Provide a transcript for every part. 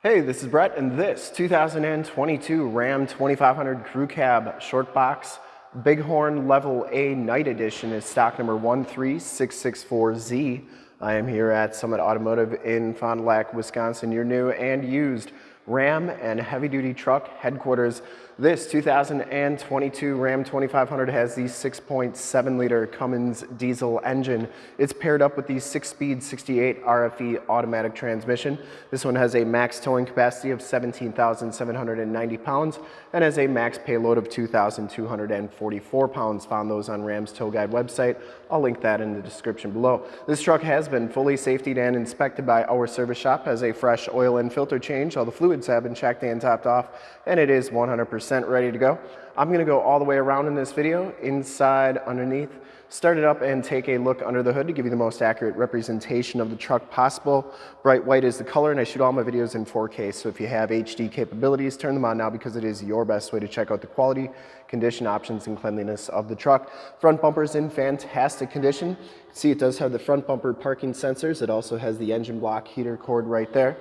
Hey, this is Brett, and this 2022 Ram 2500 Crew Cab Short Box Bighorn Level A Night Edition is stock number 13664Z. I am here at Summit Automotive in Fond du Lac, Wisconsin, your new and used Ram and heavy duty truck headquarters. This 2022 Ram 2500 has the 6.7 liter Cummins diesel engine. It's paired up with the 6-speed 68 RFE automatic transmission. This one has a max towing capacity of 17,790 pounds and has a max payload of 2,244 pounds. Found those on Ram's Tow Guide website. I'll link that in the description below. This truck has been fully safetied and inspected by our service shop, has a fresh oil and filter change. All the fluids have been checked and topped off, and it is 100% ready to go. I'm gonna go all the way around in this video, inside, underneath, start it up and take a look under the hood to give you the most accurate representation of the truck possible. Bright white is the color and I shoot all my videos in 4K, so if you have HD capabilities, turn them on now because it is your best way to check out the quality, condition, options, and cleanliness of the truck. Front bumper is in fantastic condition. See, it does have the front bumper parking sensors. It also has the engine block heater cord right there.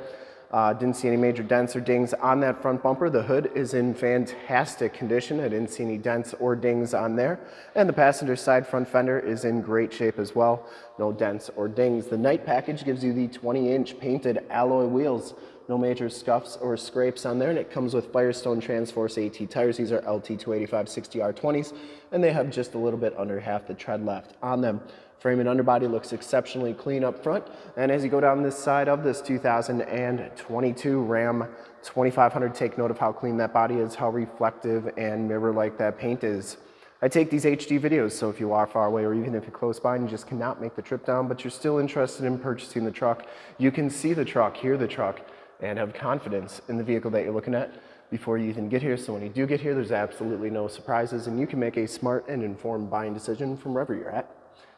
Uh, didn't see any major dents or dings on that front bumper. The hood is in fantastic condition. I didn't see any dents or dings on there. And the passenger side front fender is in great shape as well. No dents or dings. The night package gives you the 20 inch painted alloy wheels. No major scuffs or scrapes on there. And it comes with Firestone Transforce AT tires. These are LT 285 60R20s. And they have just a little bit under half the tread left on them. Frame and underbody looks exceptionally clean up front. And as you go down this side of this 2022 Ram 2500, take note of how clean that body is, how reflective and mirror-like that paint is. I take these HD videos, so if you are far away or even if you're close by and you just cannot make the trip down, but you're still interested in purchasing the truck, you can see the truck, hear the truck, and have confidence in the vehicle that you're looking at before you even get here. So when you do get here, there's absolutely no surprises and you can make a smart and informed buying decision from wherever you're at.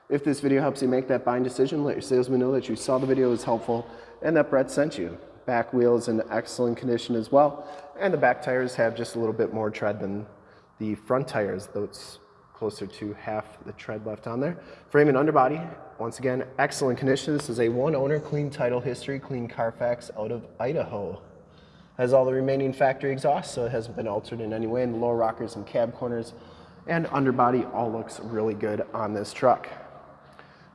If this video helps you make that buying decision, let your salesman know that you saw the video was helpful and that Brett sent you. Back wheel is in excellent condition as well, and the back tires have just a little bit more tread than the front tires, though it's closer to half the tread left on there. Frame and underbody, once again, excellent condition. This is a one owner, clean title history, clean Carfax out of Idaho. Has all the remaining factory exhaust, so it hasn't been altered in any way, and the lower rockers and cab corners and underbody all looks really good on this truck.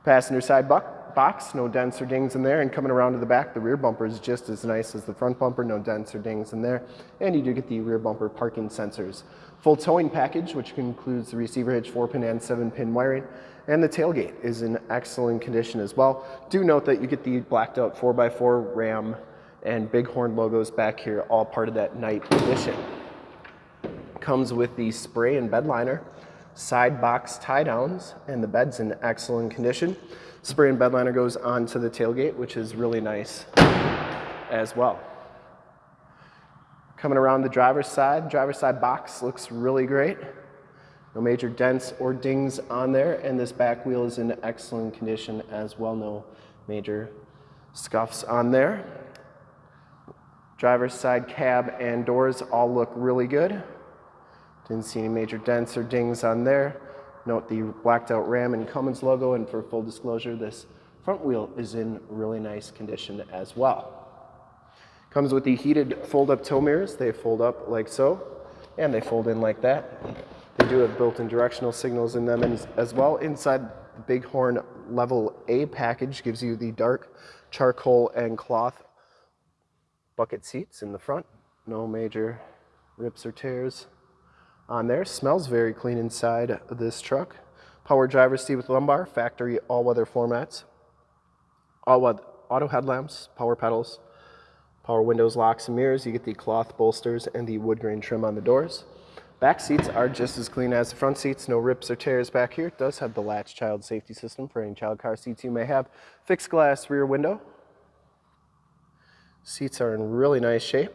Passenger side box, no dents or dings in there. And coming around to the back, the rear bumper is just as nice as the front bumper, no dents or dings in there. And you do get the rear bumper parking sensors. Full towing package, which includes the receiver hitch, 4-pin and 7-pin wiring. And the tailgate is in excellent condition as well. Do note that you get the blacked out 4x4 Ram and Bighorn logos back here, all part of that night edition. Comes with the spray and bed liner side box tie downs and the bed's in excellent condition. Spray and bed liner goes onto the tailgate, which is really nice as well. Coming around the driver's side, driver's side box looks really great. No major dents or dings on there, and this back wheel is in excellent condition as well. No major scuffs on there. Driver's side cab and doors all look really good. Didn't see any major dents or dings on there. Note the blacked out Ram and Cummins logo, and for full disclosure, this front wheel is in really nice condition as well. Comes with the heated fold-up tow mirrors. They fold up like so, and they fold in like that. They do have built-in directional signals in them as well. Inside the Bighorn Level A package gives you the dark charcoal and cloth bucket seats in the front. No major rips or tears on there. Smells very clean inside this truck. Power driver's seat with lumbar, factory all-weather floor mats, all-weather auto headlamps, power pedals, power windows, locks, and mirrors. You get the cloth bolsters and the wood grain trim on the doors. Back seats are just as clean as the front seats, no rips or tears back here. It does have the latch child safety system for any child car seats you may have. Fixed glass rear window. Seats are in really nice shape.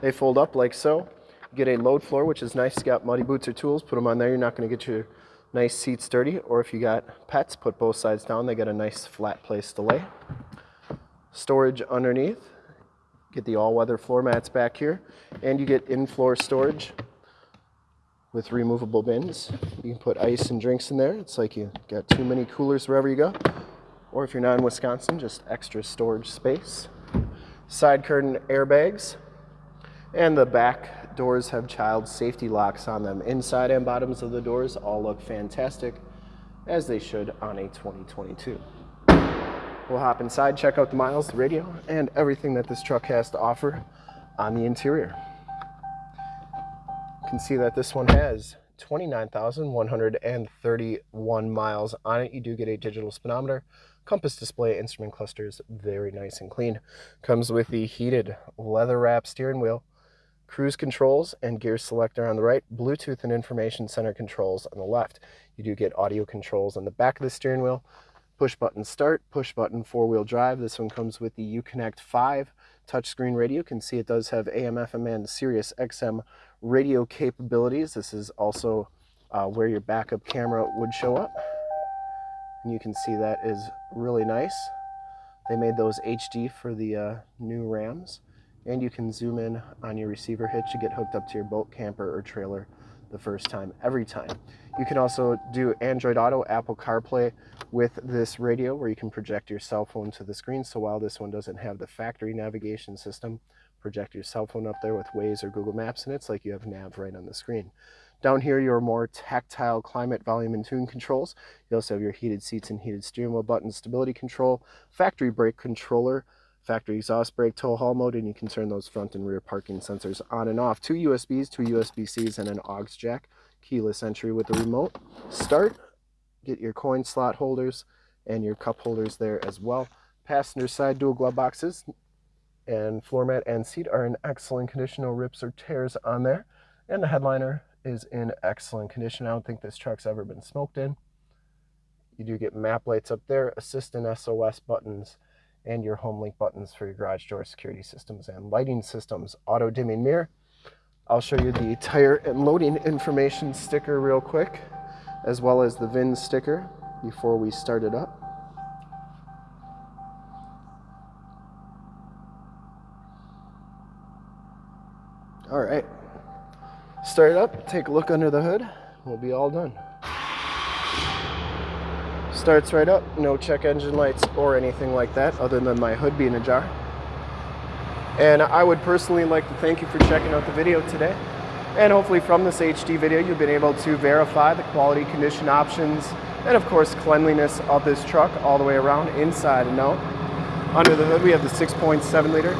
They fold up like so get a load floor, which is nice. You got muddy boots or tools, put them on there. You're not going to get your nice seats dirty. Or if you got pets, put both sides down. They get a nice flat place to lay. Storage underneath. Get the all-weather floor mats back here. And you get in-floor storage with removable bins. You can put ice and drinks in there. It's like you got too many coolers wherever you go. Or if you're not in Wisconsin, just extra storage space. Side curtain airbags. And the back doors have child safety locks on them. Inside and bottoms of the doors all look fantastic, as they should on a 2022. We'll hop inside, check out the miles, the radio, and everything that this truck has to offer on the interior. You can see that this one has 29,131 miles on it. You do get a digital speedometer, compass display, instrument clusters, very nice and clean. Comes with the heated leather wrap steering wheel, cruise controls and gear selector on the right, Bluetooth and information center controls on the left. You do get audio controls on the back of the steering wheel, push button start, push button four-wheel drive. This one comes with the Uconnect 5 touchscreen radio. You can see it does have AM, FM, and Sirius XM radio capabilities. This is also uh, where your backup camera would show up. And you can see that is really nice. They made those HD for the uh, new Rams. And you can zoom in on your receiver hitch to get hooked up to your boat, camper, or trailer the first time, every time. You can also do Android Auto, Apple CarPlay with this radio where you can project your cell phone to the screen. So while this one doesn't have the factory navigation system, project your cell phone up there with Waze or Google Maps and it's like you have nav right on the screen. Down here, your more tactile climate, volume, and tune controls. You also have your heated seats and heated steering wheel button, stability control, factory brake controller, factory exhaust brake, tow haul mode, and you can turn those front and rear parking sensors on and off. Two USBs, two USB-Cs, and an aux jack. Keyless entry with the remote. Start, get your coin slot holders and your cup holders there as well. Passenger side dual glove boxes and floor mat and seat are in excellent condition. No rips or tears on there. And the headliner is in excellent condition. I don't think this truck's ever been smoked in. You do get map lights up there, assist and SOS buttons, and your HomeLink buttons for your garage door security systems and lighting systems. Auto dimming mirror. I'll show you the tire and loading information sticker real quick, as well as the VIN sticker before we start it up. All right, start it up, take a look under the hood, we'll be all done. Starts right up, no check engine lights or anything like that other than my hood being ajar. And I would personally like to thank you for checking out the video today. And hopefully from this HD video, you've been able to verify the quality condition options and of course cleanliness of this truck all the way around inside and out. Under the hood, we have the 6.7 liter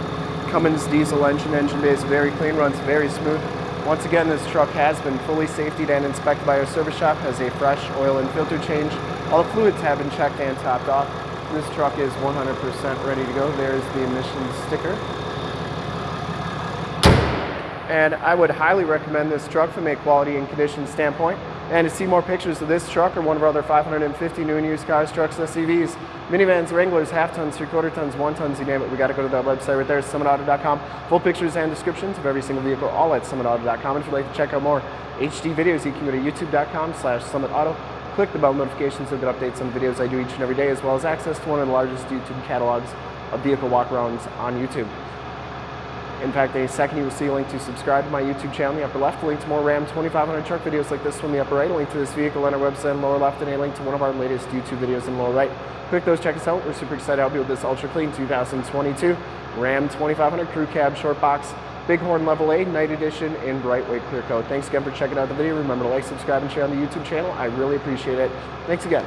Cummins diesel engine, engine bay is very clean, runs very smooth. Once again, this truck has been fully safetied and inspected by our service shop, has a fresh oil and filter change, all the fluids have been checked and topped off. This truck is 100% ready to go. There's the emissions sticker. And I would highly recommend this truck from a quality and condition standpoint. And to see more pictures of this truck or one of our other 550 new and used cars, trucks, SUVs, minivans, Wranglers, half tons, three quarter tons, one tons, you name it, we got to go to that website right there, summitauto.com. Full pictures and descriptions of every single vehicle, all at summitauto.com. And if you'd like to check out more HD videos, you can go to youtube.com slash summitauto. Click the bell notifications so get updates on videos I do each and every day, as well as access to one of the largest YouTube catalogs of vehicle walkarounds on YouTube. In fact, in a second you will see a link to subscribe to my YouTube channel in the upper left, a link to more Ram 2500 truck videos like this one in the upper right, a link to this vehicle on our website in the lower left, and a link to one of our latest YouTube videos in the lower right. Click those, check us out. We're super excited to help you with this ultra clean 2022 Ram 2500 Crew Cab Short Box Bighorn Level A Night Edition in bright white clear coat. Thanks again for checking out the video. Remember to like, subscribe, and share on the YouTube channel. I really appreciate it. Thanks again.